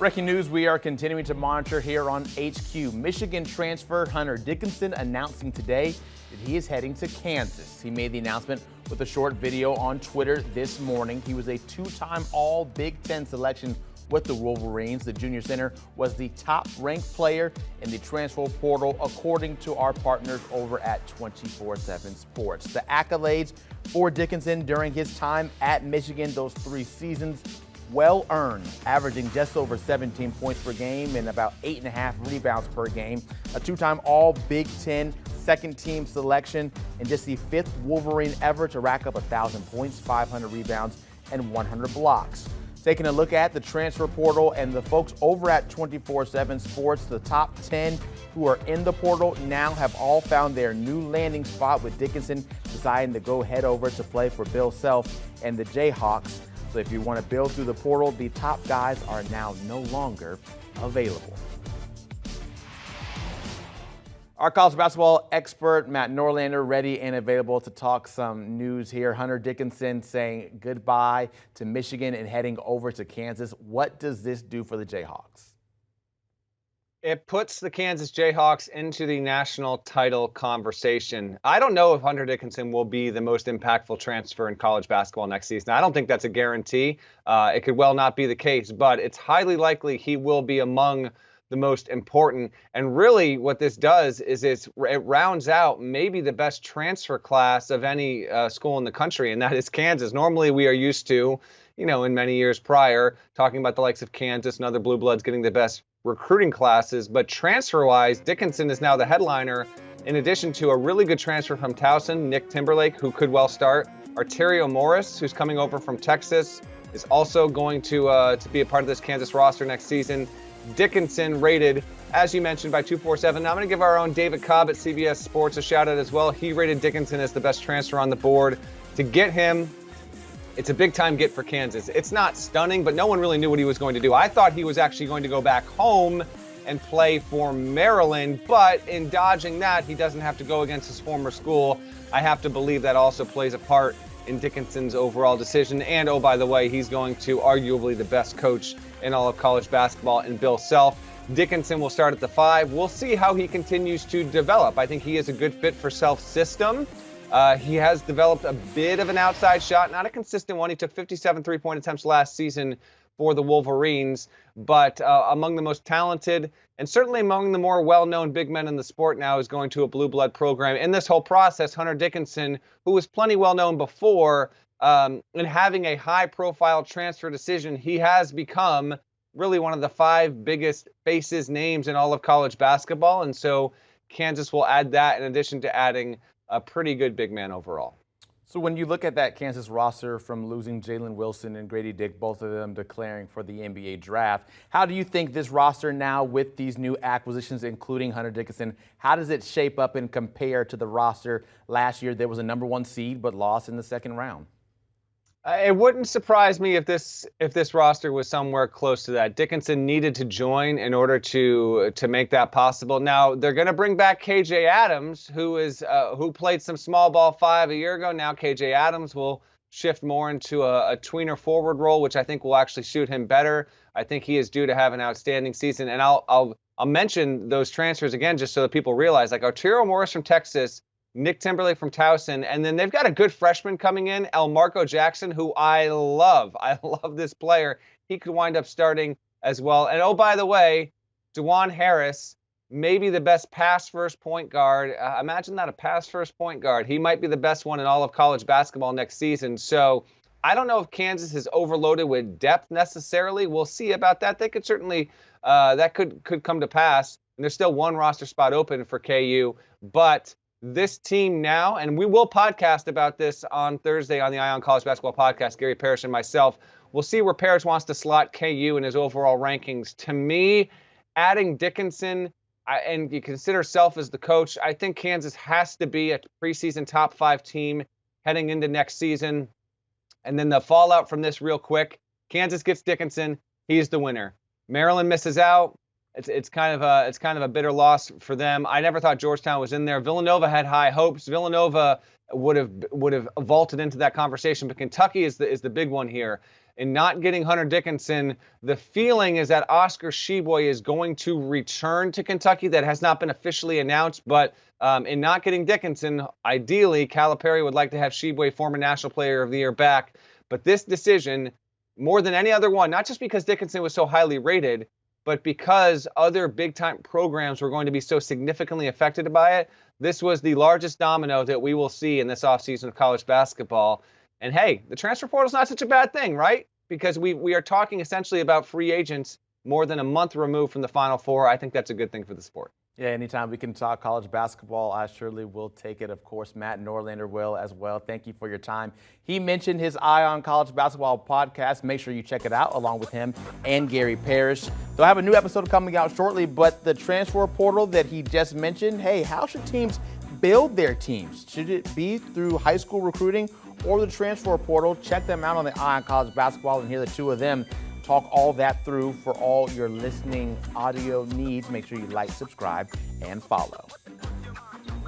Breaking news we are continuing to monitor here on HQ. Michigan transfer Hunter Dickinson announcing today that he is heading to Kansas. He made the announcement with a short video on Twitter this morning. He was a two-time All Big Ten selection with the Wolverines. The junior center was the top ranked player in the transfer portal, according to our partners over at 24 7 Sports. The accolades for Dickinson during his time at Michigan, those three seasons, well earned, averaging just over 17 points per game and about eight and a half rebounds per game. A two-time All Big Ten second team selection and just the fifth Wolverine ever to rack up 1,000 points, 500 rebounds, and 100 blocks. Taking a look at the transfer portal and the folks over at 24-7 Sports, the top 10 who are in the portal now have all found their new landing spot with Dickinson deciding to go head over to play for Bill Self and the Jayhawks. So if you want to build through the portal, the top guys are now no longer available. Our college basketball expert, Matt Norlander, ready and available to talk some news here. Hunter Dickinson saying goodbye to Michigan and heading over to Kansas. What does this do for the Jayhawks? It puts the Kansas Jayhawks into the national title conversation. I don't know if Hunter Dickinson will be the most impactful transfer in college basketball next season. I don't think that's a guarantee. Uh, it could well not be the case, but it's highly likely he will be among the most important. And really, what this does is it rounds out maybe the best transfer class of any uh, school in the country, and that is Kansas. Normally, we are used to, you know, in many years prior, talking about the likes of Kansas and other blue bloods getting the best recruiting classes, but transfer-wise, Dickinson is now the headliner. In addition to a really good transfer from Towson, Nick Timberlake, who could well start. Arterio Morris, who's coming over from Texas, is also going to uh, to be a part of this Kansas roster next season. Dickinson rated, as you mentioned, by 247. Now I'm going to give our own David Cobb at CBS Sports a shout out as well. He rated Dickinson as the best transfer on the board. To get him it's a big time get for Kansas. It's not stunning, but no one really knew what he was going to do. I thought he was actually going to go back home and play for Maryland, but in dodging that, he doesn't have to go against his former school. I have to believe that also plays a part in Dickinson's overall decision. And oh, by the way, he's going to arguably the best coach in all of college basketball in Bill Self. Dickinson will start at the five. We'll see how he continues to develop. I think he is a good fit for Self system. Uh, he has developed a bit of an outside shot, not a consistent one. He took 57 three point attempts last season for the Wolverines, but uh, among the most talented and certainly among the more well known big men in the sport now is going to a blue blood program. In this whole process, Hunter Dickinson, who was plenty well known before, um, and having a high profile transfer decision, he has become really one of the five biggest faces, names in all of college basketball. And so Kansas will add that in addition to adding a pretty good big man overall. So when you look at that Kansas roster from losing Jalen Wilson and Grady Dick, both of them declaring for the NBA draft, how do you think this roster now with these new acquisitions, including Hunter Dickinson, how does it shape up and compare to the roster last year? There was a number one seed but lost in the second round. Uh, it wouldn't surprise me if this if this roster was somewhere close to that. Dickinson needed to join in order to to make that possible. Now they're going to bring back KJ Adams, who is uh, who played some small ball five a year ago. Now KJ Adams will shift more into a, a tweener forward role, which I think will actually suit him better. I think he is due to have an outstanding season, and I'll I'll I'll mention those transfers again just so that people realize. Like Arterio Morris from Texas Nick Timberlake from Towson, and then they've got a good freshman coming in, Elmarko Jackson, who I love. I love this player. He could wind up starting as well. And oh, by the way, Dajuan Harris, maybe the best pass first point guard. Uh, imagine that a pass first point guard. He might be the best one in all of college basketball next season. So I don't know if Kansas is overloaded with depth necessarily. We'll see about that. They could certainly uh, that could could come to pass. And there's still one roster spot open for KU, but this team now, and we will podcast about this on Thursday on the Eye on College Basketball Podcast. Gary Parrish and myself. We'll see where Parrish wants to slot KU in his overall rankings. To me, adding Dickinson and you consider Self as the coach, I think Kansas has to be a preseason top five team heading into next season. And then the fallout from this, real quick Kansas gets Dickinson. He's the winner. Maryland misses out. It's it's kind of a it's kind of a bitter loss for them. I never thought Georgetown was in there. Villanova had high hopes. Villanova would have would have vaulted into that conversation, but Kentucky is the is the big one here. In not getting Hunter Dickinson, the feeling is that Oscar Tshiebwe is going to return to Kentucky. That has not been officially announced, but um, in not getting Dickinson, ideally Calipari would like to have Tshiebwe, former National Player of the Year, back. But this decision, more than any other one, not just because Dickinson was so highly rated, but because other big time programs were going to be so significantly affected by it, this was the largest domino that we will see in this offseason of college basketball. And hey, the transfer portal is not such a bad thing, right? Because we, we are talking essentially about free agents more than a month removed from the Final Four. I think that's a good thing for the sport. Yeah, anytime we can talk college basketball, I surely will take it. Of course, Matt Norlander will as well. Thank you for your time. He mentioned his Eye on College Basketball podcast. Make sure you check it out along with him and Gary Parrish. They'll have a new episode coming out shortly, but the transfer portal that he just mentioned, hey, how should teams build their teams? Should it be through high school recruiting or the transfer portal? Check them out on the Eye on College Basketball and hear the two of them talk all that through for all your listening audio needs. Make sure you like, subscribe, and follow.